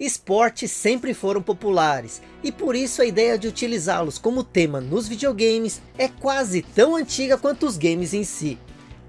esportes sempre foram populares, e por isso a ideia de utilizá-los como tema nos videogames é quase tão antiga quanto os games em si.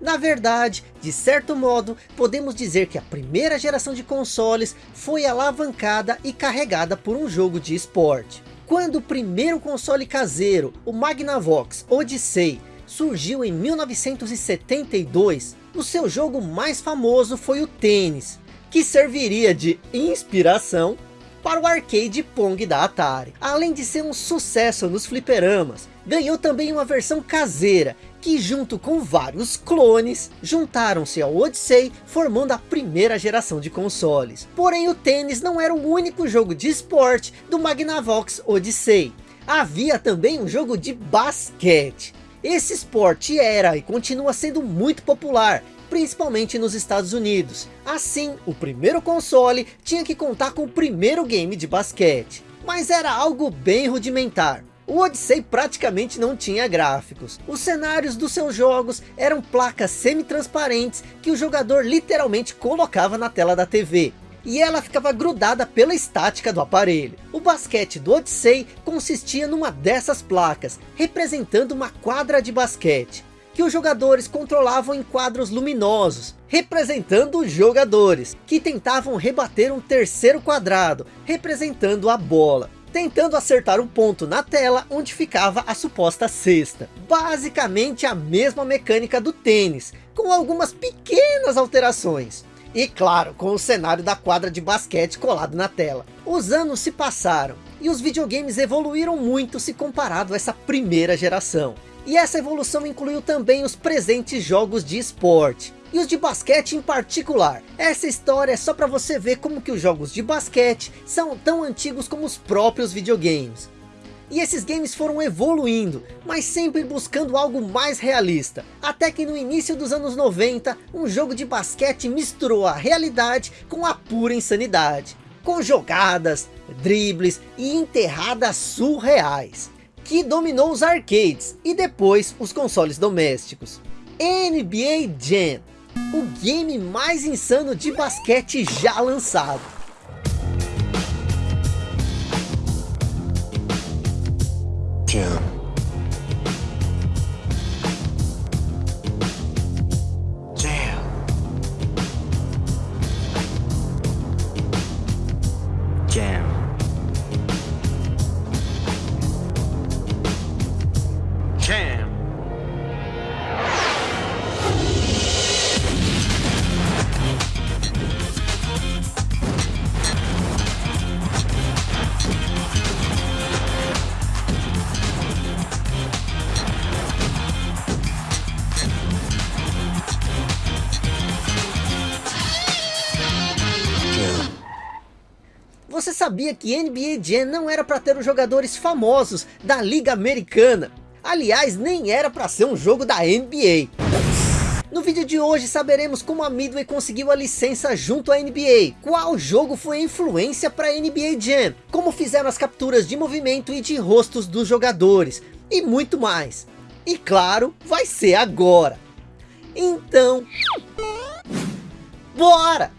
Na verdade, de certo modo, podemos dizer que a primeira geração de consoles foi alavancada e carregada por um jogo de esporte. Quando o primeiro console caseiro, o Magnavox Odyssey, surgiu em 1972, o seu jogo mais famoso foi o tênis, que serviria de inspiração para o arcade Pong da Atari. Além de ser um sucesso nos fliperamas, ganhou também uma versão caseira, que junto com vários clones, juntaram-se ao Odyssey, formando a primeira geração de consoles. Porém o tênis não era o único jogo de esporte do Magnavox Odyssey. Havia também um jogo de basquete. Esse esporte era e continua sendo muito popular, principalmente nos Estados Unidos. Assim, o primeiro console tinha que contar com o primeiro game de basquete. Mas era algo bem rudimentar. O Odyssey praticamente não tinha gráficos. Os cenários dos seus jogos eram placas semi-transparentes que o jogador literalmente colocava na tela da TV. E ela ficava grudada pela estática do aparelho. O basquete do Odyssey consistia numa dessas placas, representando uma quadra de basquete que os jogadores controlavam em quadros luminosos, representando os jogadores, que tentavam rebater um terceiro quadrado, representando a bola, tentando acertar um ponto na tela onde ficava a suposta cesta. Basicamente a mesma mecânica do tênis, com algumas pequenas alterações. E claro, com o cenário da quadra de basquete colado na tela. Os anos se passaram, e os videogames evoluíram muito se comparado a essa primeira geração. E essa evolução incluiu também os presentes jogos de esporte. E os de basquete em particular. Essa história é só para você ver como que os jogos de basquete são tão antigos como os próprios videogames. E esses games foram evoluindo, mas sempre buscando algo mais realista. Até que no início dos anos 90, um jogo de basquete misturou a realidade com a pura insanidade. Com jogadas, dribles e enterradas surreais que dominou os arcades e depois os consoles domésticos. NBA Jam, o game mais insano de basquete já lançado. Sabia que NBA Jam não era para ter os jogadores famosos da Liga Americana? Aliás, nem era para ser um jogo da NBA. No vídeo de hoje saberemos como a Midway conseguiu a licença junto à NBA, qual jogo foi a influência para a NBA Jam, como fizeram as capturas de movimento e de rostos dos jogadores, e muito mais. E claro, vai ser agora. Então, bora!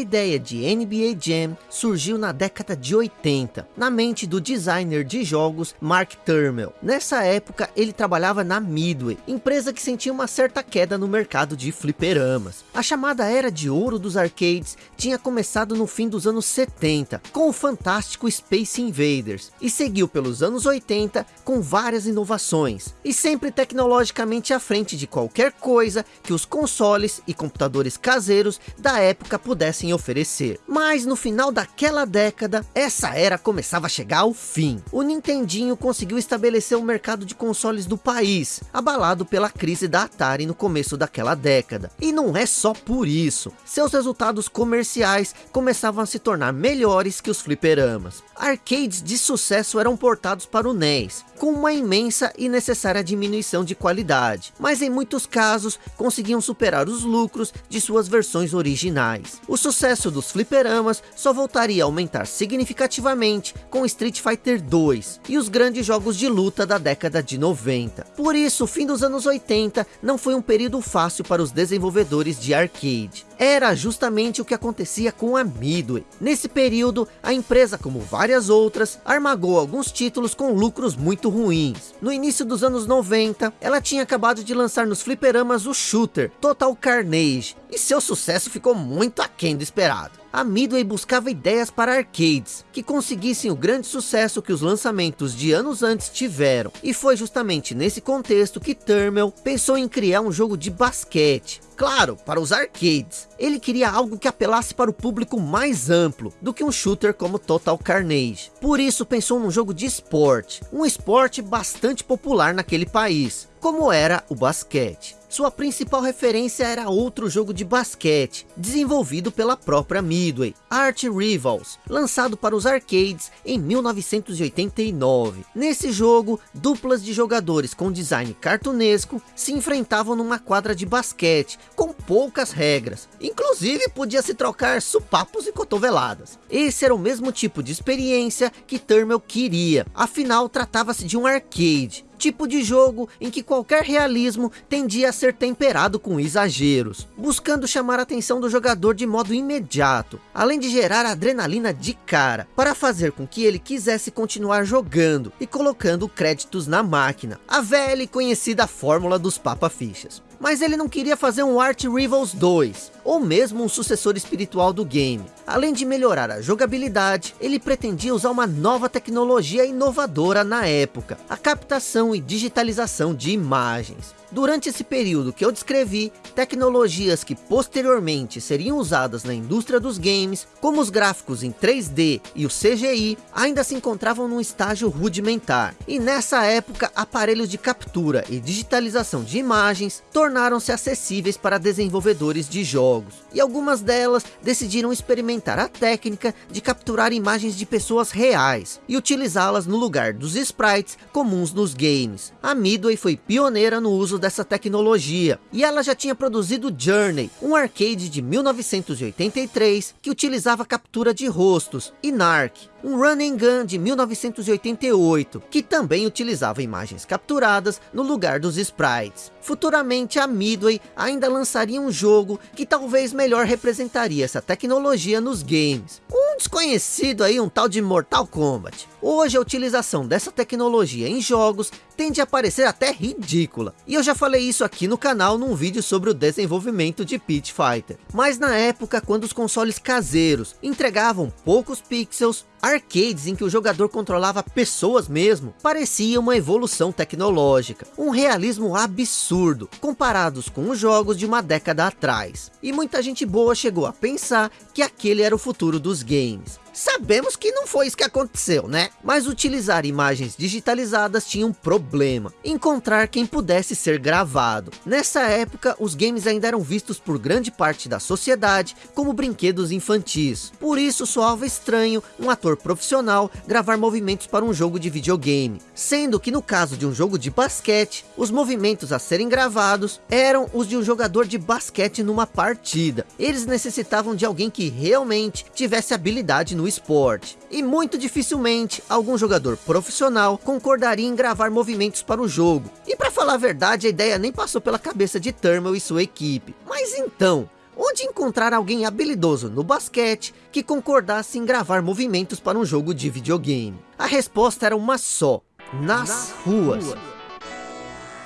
Ideia de NBA Jam surgiu na década de 80, na mente do designer de jogos Mark Turmel. Nessa época ele trabalhava na Midway, empresa que sentia uma certa queda no mercado de fliperamas. A chamada era de ouro dos arcades tinha começado no fim dos anos 70, com o fantástico Space Invaders, e seguiu pelos anos 80 com várias inovações, e sempre tecnologicamente à frente de qualquer coisa que os consoles e computadores caseiros da época pudessem oferecer. Mas no final daquela década, essa era começava a chegar ao fim. O Nintendinho conseguiu estabelecer o mercado de consoles do país, abalado pela crise da Atari no começo daquela década. E não é só por isso, seus resultados comerciais começavam a se tornar melhores que os fliperamas. Arcades de sucesso eram portados para o NES, com uma imensa e necessária diminuição de qualidade, mas em muitos casos conseguiam superar os lucros de suas versões originais. O sucesso dos fliperamas só voltaria a aumentar significativamente com Street Fighter 2 e os grandes jogos de luta da década de 90. Por isso, o fim dos anos 80 não foi um período fácil para os desenvolvedores de arcade. Era justamente o que acontecia com a Midway. Nesse período, a empresa, como várias outras, armagou alguns títulos com lucros muito ruins. No início dos anos 90, ela tinha acabado de lançar nos fliperamas o shooter Total Carnage, e seu sucesso ficou muito aquém do esperado. A Midway buscava ideias para arcades, que conseguissem o grande sucesso que os lançamentos de anos antes tiveram, e foi justamente nesse contexto que Turmel pensou em criar um jogo de basquete, claro, para os arcades. Ele queria algo que apelasse para o público mais amplo, do que um shooter como Total Carnage. Por isso pensou num jogo de esporte, um esporte bastante popular naquele país, como era o basquete. Sua principal referência era outro jogo de basquete, desenvolvido pela própria Midway, Art Rivals, lançado para os arcades em 1989. Nesse jogo, duplas de jogadores com design cartunesco se enfrentavam numa quadra de basquete, com poucas regras. Inclusive, podia se trocar supapos e cotoveladas. Esse era o mesmo tipo de experiência que Turmel queria, afinal tratava-se de um arcade, tipo de jogo em que qualquer realismo tendia a ser temperado com exageros, buscando chamar a atenção do jogador de modo imediato, além de gerar adrenalina de cara, para fazer com que ele quisesse continuar jogando e colocando créditos na máquina, a velha e conhecida fórmula dos papa-fichas mas ele não queria fazer um Art Rivals 2, ou mesmo um sucessor espiritual do game. Além de melhorar a jogabilidade, ele pretendia usar uma nova tecnologia inovadora na época, a captação e digitalização de imagens. Durante esse período que eu descrevi, tecnologias que posteriormente seriam usadas na indústria dos games, como os gráficos em 3D e o CGI, ainda se encontravam num estágio rudimentar. E nessa época, aparelhos de captura e digitalização de imagens tornaram-se acessíveis para desenvolvedores de jogos. E algumas delas decidiram experimentar a técnica de capturar imagens de pessoas reais e utilizá-las no lugar dos sprites comuns nos games. A Midway foi pioneira no uso dessa tecnologia, e ela já tinha produzido Journey, um arcade de 1983 que utilizava captura de rostos, e Narc, um run and gun de 1988, que também utilizava imagens capturadas no lugar dos sprites. Futuramente a Midway ainda lançaria um jogo que talvez melhor representaria essa tecnologia nos games. Um desconhecido aí, um tal de Mortal Kombat. Hoje a utilização dessa tecnologia em jogos tende a parecer até ridícula. E eu já falei isso aqui no canal num vídeo sobre o desenvolvimento de Pit Fighter. Mas na época quando os consoles caseiros entregavam poucos pixels, arcades em que o jogador controlava pessoas mesmo, parecia uma evolução tecnológica, um realismo absurdo, comparados com os jogos de uma década atrás. E muita gente boa chegou a pensar que aquele era o futuro dos games. Sabemos que não foi isso que aconteceu, né? Mas utilizar imagens digitalizadas tinha um problema. Encontrar quem pudesse ser gravado. Nessa época, os games ainda eram vistos por grande parte da sociedade como brinquedos infantis. Por isso soava estranho um ator profissional gravar movimentos para um jogo de videogame. Sendo que no caso de um jogo de basquete, os movimentos a serem gravados eram os de um jogador de basquete numa partida. Eles necessitavam de alguém que realmente tivesse habilidade no esporte. E muito dificilmente algum jogador profissional concordaria em gravar movimentos para o jogo. E para falar a verdade, a ideia nem passou pela cabeça de Thermal e sua equipe. Mas então, onde encontrar alguém habilidoso no basquete que concordasse em gravar movimentos para um jogo de videogame? A resposta era uma só, nas, nas ruas. ruas.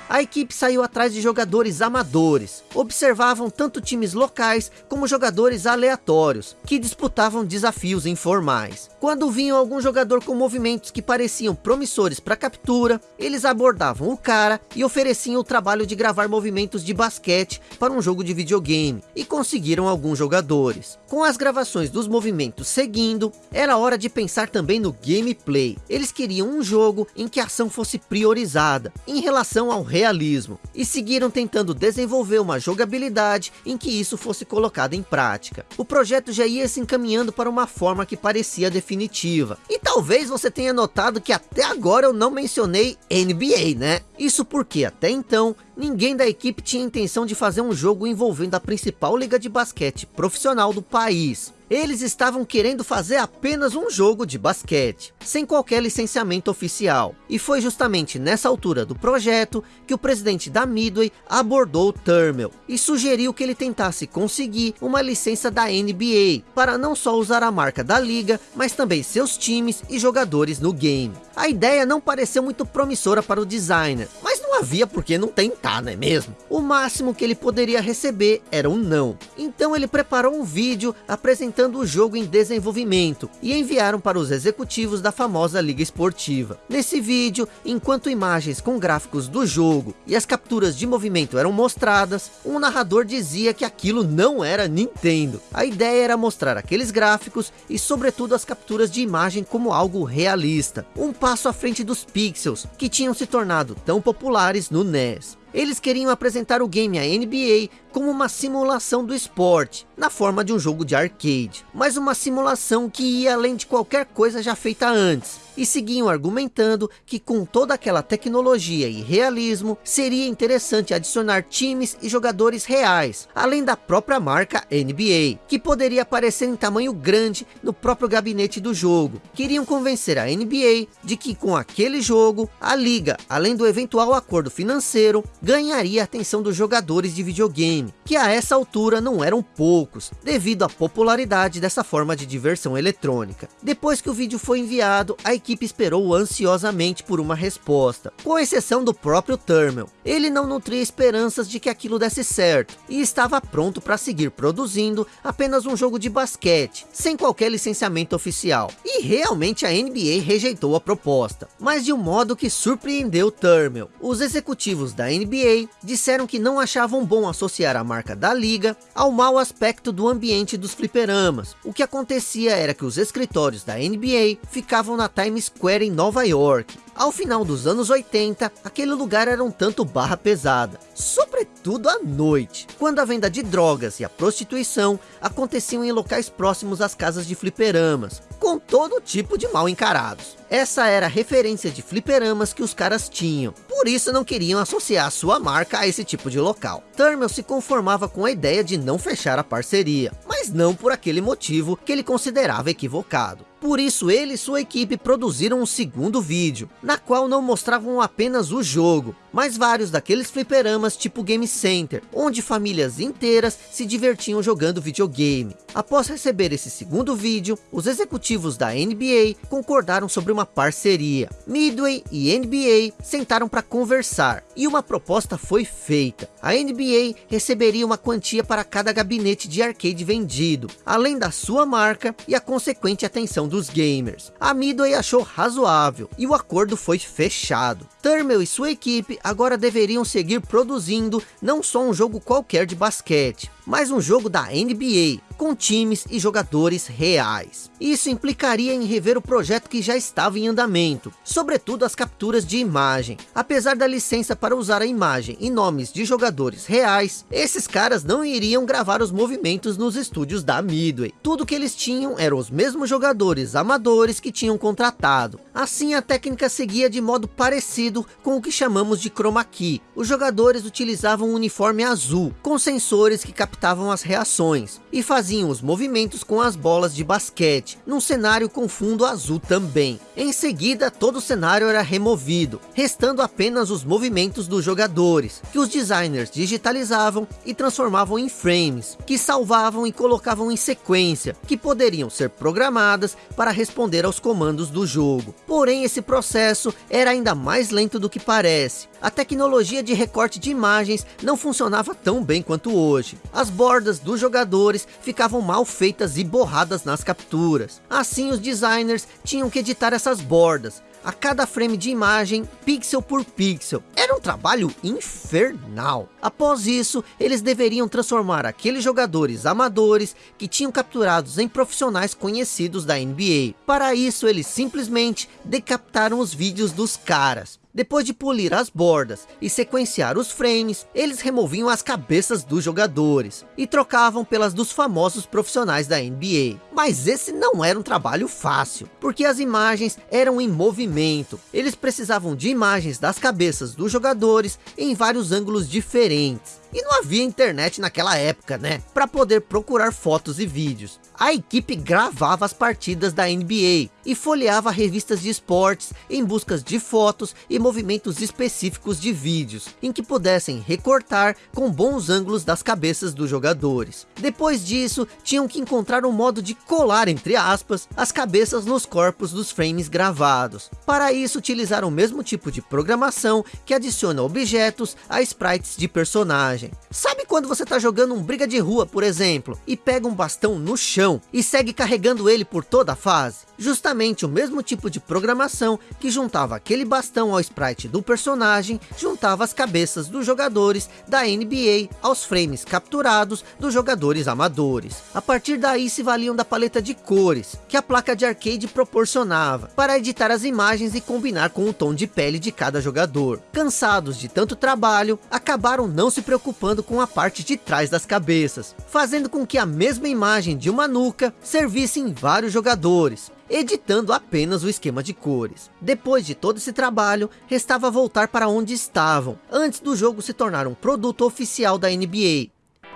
A equipe saiu atrás de jogadores amadores. Observavam tanto times locais como jogadores aleatórios, que disputavam desafios informais. Quando vinham algum jogador com movimentos que pareciam promissores para captura, eles abordavam o cara e ofereciam o trabalho de gravar movimentos de basquete para um jogo de videogame, e conseguiram alguns jogadores. Com as gravações dos movimentos seguindo, era hora de pensar também no gameplay. Eles queriam um jogo em que a ação fosse priorizada, em relação ao realismo, e seguiram tentando desenvolver uma jogabilidade em que isso fosse colocado em prática. O projeto já ia se encaminhando para uma forma que parecia definitiva. E talvez você tenha notado que até agora eu não mencionei NBA, né? Isso porque até então, ninguém da equipe tinha intenção de fazer um jogo envolvendo a principal liga de basquete profissional do país. Eles estavam querendo fazer apenas um jogo de basquete, sem qualquer licenciamento oficial. E foi justamente nessa altura do projeto que o presidente da Midway abordou Turmel e sugeriu que ele tentasse conseguir uma licença da NBA, para não só usar a marca da liga, mas também seus times e jogadores no game. A ideia não pareceu muito promissora para o designer, mas não havia por que não tentar, não é mesmo? O máximo que ele poderia receber era um não. Então ele preparou um vídeo apresentando o jogo em desenvolvimento e enviaram para os executivos da famosa liga esportiva. Nesse vídeo, enquanto imagens com gráficos do jogo e as capturas de movimento eram mostradas, um narrador dizia que aquilo não era Nintendo. A ideia era mostrar aqueles gráficos e sobretudo as capturas de imagem como algo realista. Um passo à frente dos pixels, que tinham se tornado tão populares no NES. Eles queriam apresentar o game à NBA como uma simulação do esporte, na forma de um jogo de arcade, mas uma simulação que ia além de qualquer coisa já feita antes, e seguiam argumentando que com toda aquela tecnologia e realismo, seria interessante adicionar times e jogadores reais, além da própria marca NBA, que poderia aparecer em tamanho grande no próprio gabinete do jogo. Queriam convencer a NBA de que com aquele jogo, a liga, além do eventual acordo financeiro, ganharia a atenção dos jogadores de videogame que a essa altura não eram poucos, devido à popularidade dessa forma de diversão eletrônica. Depois que o vídeo foi enviado, a equipe esperou ansiosamente por uma resposta, com exceção do próprio Turmel. Ele não nutria esperanças de que aquilo desse certo, e estava pronto para seguir produzindo apenas um jogo de basquete, sem qualquer licenciamento oficial. E realmente a NBA rejeitou a proposta, mas de um modo que surpreendeu Turmel. Os executivos da NBA disseram que não achavam bom associar a marca da liga ao mau aspecto do ambiente dos fliperamas. O que acontecia era que os escritórios da NBA ficavam na Times Square em Nova York. Ao final dos anos 80, aquele lugar era um tanto barra pesada, sobretudo à noite, quando a venda de drogas e a prostituição aconteciam em locais próximos às casas de fliperamas, com todo tipo de mal encarados. Essa era a referência de fliperamas que os caras tinham, por isso não queriam associar sua marca a esse tipo de local. Turmel se conformava com a ideia de não fechar a parceria, mas não por aquele motivo que ele considerava equivocado. Por isso ele e sua equipe produziram um segundo vídeo, na qual não mostravam apenas o jogo, mas vários daqueles fliperamas tipo Game Center, onde famílias inteiras se divertiam jogando videogame. Após receber esse segundo vídeo, os executivos da NBA concordaram sobre uma parceria. Midway e NBA sentaram para conversar, e uma proposta foi feita. A NBA receberia uma quantia para cada gabinete de arcade vendido, além da sua marca e a consequente atenção dos gamers. A Midway achou razoável, e o acordo foi fechado. Turmel e sua equipe agora deveriam seguir produzindo não só um jogo qualquer de basquete, mas um jogo da NBA, com times e jogadores reais. Isso implicaria em rever o projeto que já estava em andamento, sobretudo as capturas de imagem. Apesar da licença para usar a imagem e nomes de jogadores reais, esses caras não iriam gravar os movimentos nos estúdios da Midway. Tudo que eles tinham eram os mesmos jogadores amadores que tinham contratado. Assim a técnica seguia de modo parecido com o que chamamos de chroma key. Os jogadores utilizavam um uniforme azul, com sensores que capturavam captavam as reações e faziam os movimentos com as bolas de basquete, num cenário com fundo azul também. Em seguida, todo o cenário era removido, restando apenas os movimentos dos jogadores, que os designers digitalizavam e transformavam em frames, que salvavam e colocavam em sequência, que poderiam ser programadas para responder aos comandos do jogo. Porém, esse processo era ainda mais lento do que parece. A tecnologia de recorte de imagens não funcionava tão bem quanto hoje. As bordas dos jogadores ficavam mal feitas e borradas nas capturas. Assim, os designers tinham que editar essas bordas, a cada frame de imagem, pixel por pixel. Era um trabalho infernal. Após isso, eles deveriam transformar aqueles jogadores amadores que tinham capturados em profissionais conhecidos da NBA. Para isso, eles simplesmente decapitaram os vídeos dos caras. Depois de polir as bordas e sequenciar os frames, eles removiam as cabeças dos jogadores e trocavam pelas dos famosos profissionais da NBA. Mas esse não era um trabalho fácil, porque as imagens eram em movimento. Eles precisavam de imagens das cabeças dos jogadores em vários ângulos diferentes. E não havia internet naquela época, né? Para poder procurar fotos e vídeos. A equipe gravava as partidas da NBA e folheava revistas de esportes em busca de fotos e movimentos específicos de vídeos, em que pudessem recortar com bons ângulos das cabeças dos jogadores. Depois disso, tinham que encontrar um modo de colar, entre aspas, as cabeças nos corpos dos frames gravados. Para isso, utilizaram o mesmo tipo de programação que adiciona objetos a sprites de personagem. Sabe quando você está jogando um briga de rua, por exemplo, e pega um bastão no chão e segue carregando ele por toda a fase? Justamente o mesmo tipo de programação que juntava aquele bastão ao sprite do personagem, juntava as cabeças dos jogadores da NBA aos frames capturados dos jogadores amadores. A partir daí se valiam da paleta de cores, que a placa de arcade proporcionava, para editar as imagens e combinar com o tom de pele de cada jogador. Cansados de tanto trabalho, acabaram não se preocupando preocupando com a parte de trás das cabeças, fazendo com que a mesma imagem de uma nuca servisse em vários jogadores, editando apenas o esquema de cores. Depois de todo esse trabalho, restava voltar para onde estavam, antes do jogo se tornar um produto oficial da NBA,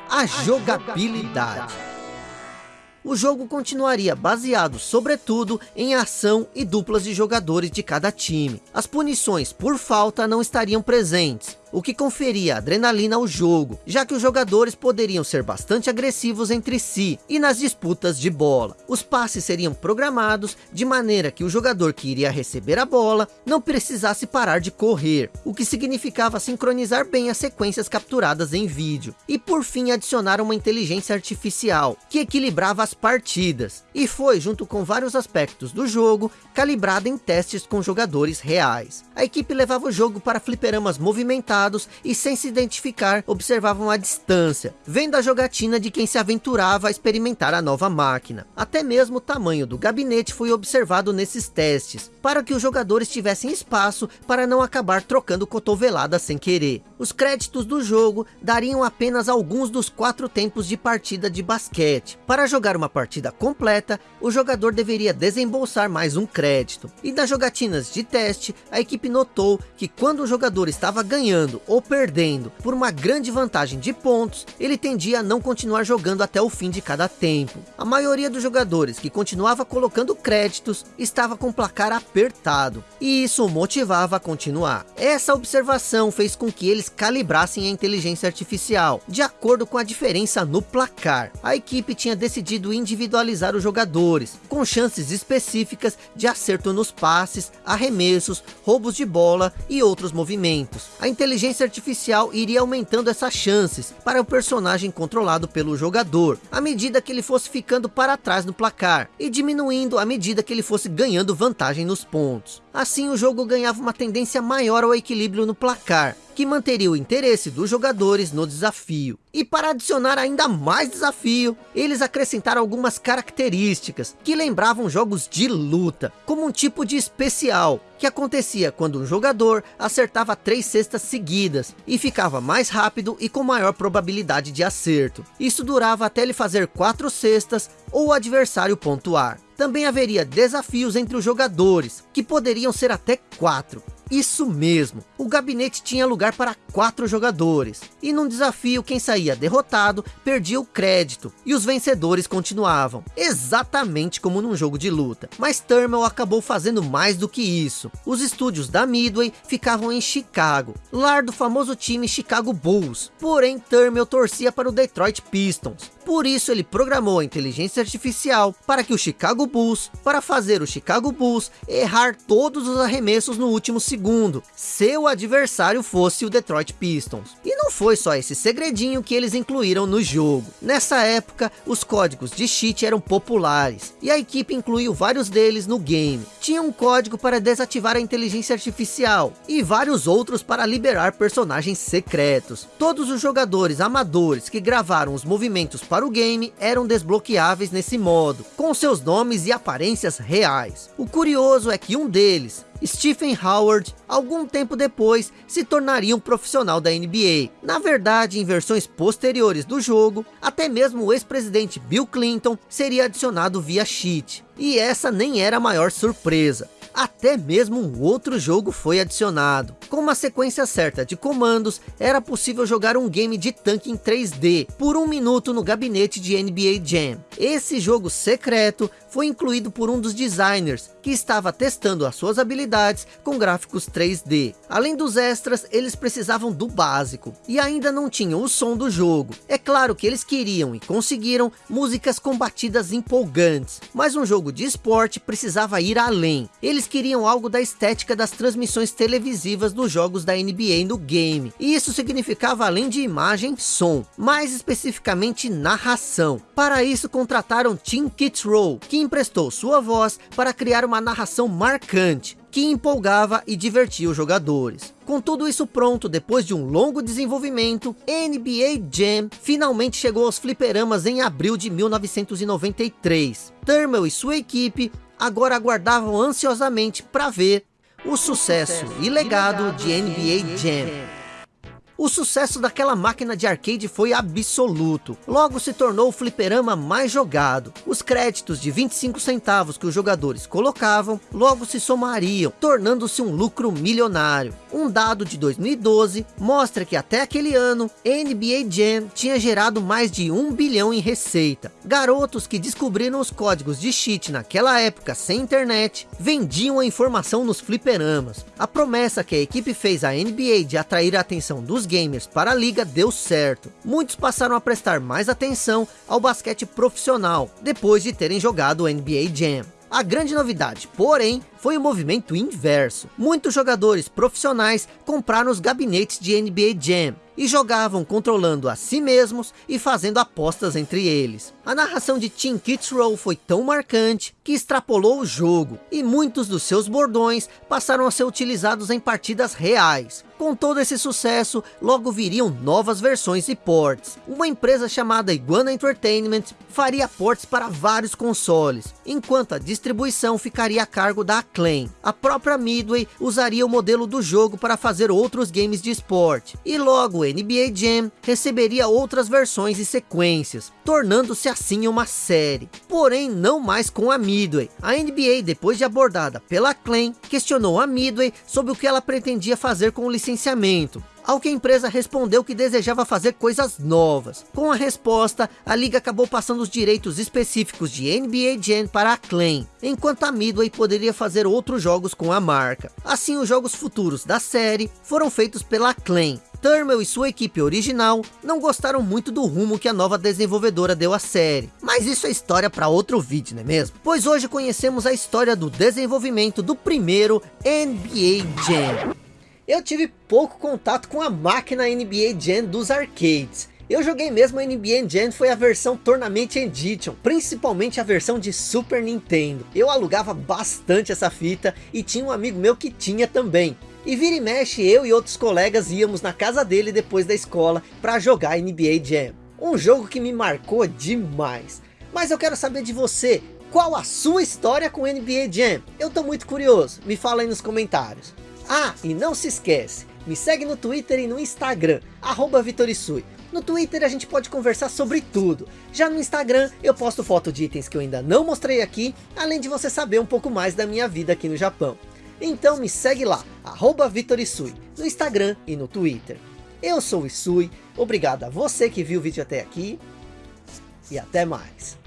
a, a jogabilidade. jogabilidade o jogo continuaria baseado sobretudo em ação e duplas de jogadores de cada time. As punições por falta não estariam presentes, o que conferia adrenalina ao jogo, já que os jogadores poderiam ser bastante agressivos entre si e nas disputas de bola. Os passes seriam programados de maneira que o jogador que iria receber a bola não precisasse parar de correr, o que significava sincronizar bem as sequências capturadas em vídeo. E por fim adicionar uma inteligência artificial, que equilibrava as partidas, e foi junto com vários aspectos do jogo, calibrada em testes com jogadores reais. A equipe levava o jogo para fliperamas movimentados e sem se identificar, observavam a distância, vendo a jogatina de quem se aventurava a experimentar a nova máquina. Até mesmo o tamanho do gabinete foi observado nesses testes, para que os jogadores tivessem espaço para não acabar trocando cotoveladas sem querer. Os créditos do jogo dariam apenas alguns dos quatro tempos de partida de basquete. Para jogar uma partida completa, o jogador deveria desembolsar mais um crédito. E das jogatinas de teste, a equipe notou que quando o jogador estava ganhando ganhando ou perdendo por uma grande vantagem de pontos, ele tendia a não continuar jogando até o fim de cada tempo. A maioria dos jogadores que continuava colocando créditos estava com placar apertado, e isso o motivava a continuar. Essa observação fez com que eles calibrassem a inteligência artificial, de acordo com a diferença no placar. A equipe tinha decidido individualizar os jogadores, com chances específicas de acerto nos passes, arremessos, roubos de bola e outros movimentos. A inteligência inteligência artificial iria aumentando essas chances para o personagem controlado pelo jogador, à medida que ele fosse ficando para trás no placar, e diminuindo à medida que ele fosse ganhando vantagem nos pontos. Assim o jogo ganhava uma tendência maior ao equilíbrio no placar, que manteria o interesse dos jogadores no desafio. E para adicionar ainda mais desafio, eles acrescentaram algumas características que lembravam jogos de luta, como um tipo de especial, que acontecia quando um jogador acertava três cestas seguidas e ficava mais rápido e com maior probabilidade de acerto. Isso durava até ele fazer quatro cestas ou o adversário pontuar. Também haveria desafios entre os jogadores, que poderiam ser até quatro. Isso mesmo, o gabinete tinha lugar para quatro jogadores. E num desafio, quem saía derrotado, perdia o crédito. E os vencedores continuavam. Exatamente como num jogo de luta. Mas Thermal acabou fazendo mais do que isso. Os estúdios da Midway ficavam em Chicago. Lar do famoso time Chicago Bulls. Porém, Thermal torcia para o Detroit Pistons. Por isso ele programou a inteligência artificial para que o Chicago Bulls, para fazer o Chicago Bulls errar todos os arremessos no último segundo, se o adversário fosse o Detroit Pistons. E não foi só esse segredinho que eles incluíram no jogo. Nessa época, os códigos de cheat eram populares, e a equipe incluiu vários deles no game. Tinha um código para desativar a inteligência artificial, e vários outros para liberar personagens secretos. Todos os jogadores amadores que gravaram os movimentos para para o game eram desbloqueáveis nesse modo, com seus nomes e aparências reais. O curioso é que um deles, Stephen Howard, algum tempo depois, se tornaria um profissional da NBA. Na verdade, em versões posteriores do jogo, até mesmo o ex-presidente Bill Clinton seria adicionado via cheat. E essa nem era a maior surpresa até mesmo um outro jogo foi adicionado. Com uma sequência certa de comandos, era possível jogar um game de tanque em 3D, por um minuto no gabinete de NBA Jam. Esse jogo secreto foi incluído por um dos designers, que estava testando as suas habilidades com gráficos 3D. Além dos extras, eles precisavam do básico, e ainda não tinham o som do jogo. É claro que eles queriam e conseguiram músicas combatidas empolgantes, mas um jogo de esporte precisava ir além. Eles queriam algo da estética das transmissões televisivas dos jogos da NBA no game, e isso significava além de imagem, som, mais especificamente narração. Para isso contrataram Tim Kitzrow, que emprestou sua voz para criar uma narração marcante, que empolgava e divertia os jogadores. Com tudo isso pronto, depois de um longo desenvolvimento, NBA Jam finalmente chegou aos fliperamas em abril de 1993. Thermal e sua equipe agora aguardavam ansiosamente para ver o sucesso e legado de NBA Jam. O sucesso daquela máquina de arcade foi absoluto. Logo se tornou o fliperama mais jogado. Os créditos de 25 centavos que os jogadores colocavam, logo se somariam, tornando-se um lucro milionário. Um dado de 2012 mostra que até aquele ano, NBA Jam tinha gerado mais de 1 bilhão em receita. Garotos que descobriram os códigos de cheat naquela época sem internet, vendiam a informação nos fliperamas. A promessa que a equipe fez à NBA de atrair a atenção dos gamers para a liga deu certo. Muitos passaram a prestar mais atenção ao basquete profissional, depois de terem jogado o NBA Jam. A grande novidade, porém, foi o movimento inverso. Muitos jogadores profissionais compraram os gabinetes de NBA Jam e jogavam controlando a si mesmos e fazendo apostas entre eles. A narração de Tim Kitzrow foi tão marcante que extrapolou o jogo e muitos dos seus bordões passaram a ser utilizados em partidas reais. Com todo esse sucesso, logo viriam novas versões e ports. Uma empresa chamada Iguana Entertainment faria ports para vários consoles, enquanto a distribuição ficaria a cargo da Acclaim. A própria Midway usaria o modelo do jogo para fazer outros games de esporte, e logo NBA Jam receberia outras versões e sequências, tornando-se assim uma série. Porém, não mais com a Midway. A NBA, depois de abordada pela Acclaim, questionou a Midway sobre o que ela pretendia fazer com o licenciamento. Ao que a empresa respondeu que desejava fazer coisas novas. Com a resposta, a liga acabou passando os direitos específicos de NBA Jam para a Acclaim, enquanto a Midway poderia fazer outros jogos com a marca. Assim, os jogos futuros da série foram feitos pela Acclaim. Thermal e sua equipe original não gostaram muito do rumo que a nova desenvolvedora deu à série. Mas isso é história para outro vídeo, não é mesmo? Pois hoje conhecemos a história do desenvolvimento do primeiro NBA Jam eu tive pouco contato com a máquina NBA Jam dos arcades. Eu joguei mesmo a NBA Jam, foi a versão Tournament Edition, principalmente a versão de Super Nintendo. Eu alugava bastante essa fita e tinha um amigo meu que tinha também. E vira e mexe, eu e outros colegas íamos na casa dele depois da escola para jogar NBA Jam. Um jogo que me marcou demais. Mas eu quero saber de você, qual a sua história com NBA Jam? Eu tô muito curioso, me fala aí nos comentários. Ah, e não se esquece, me segue no Twitter e no Instagram, arroba Vitorisui. No Twitter a gente pode conversar sobre tudo. Já no Instagram eu posto foto de itens que eu ainda não mostrei aqui, além de você saber um pouco mais da minha vida aqui no Japão. Então me segue lá, arroba VitorIsui, no Instagram e no Twitter. Eu sou o Isui, obrigado a você que viu o vídeo até aqui, e até mais.